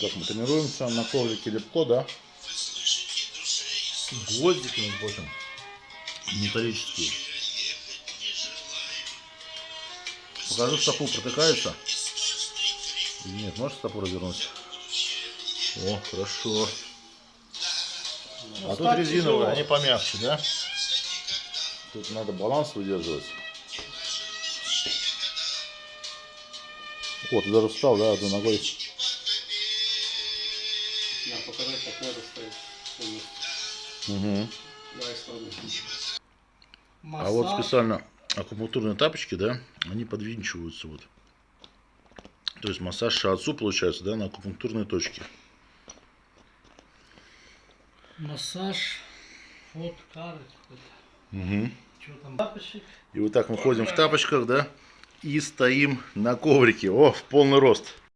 Так, мы тренируемся на коврике легко, да? Гвоздики, между прочим, металлические. Покажу, стопу протыкается. Нет, можешь стопу развернуть? О, хорошо. А тут резиновые, они помягче, да? Тут надо баланс выдерживать. Вот, ты даже встал, да, одной ногой. Да, показать, как надо стоять. полностью. Угу. Давай. А вот специально акупунктурные тапочки, да, они подвинчиваются вот. То есть массаж шиатсу получается, да, на акупунктурные точки. Массаж. Вот кары. Угу. И вот так мы ходим в тапочках, да, и стоим на коврике. О, в полный рост.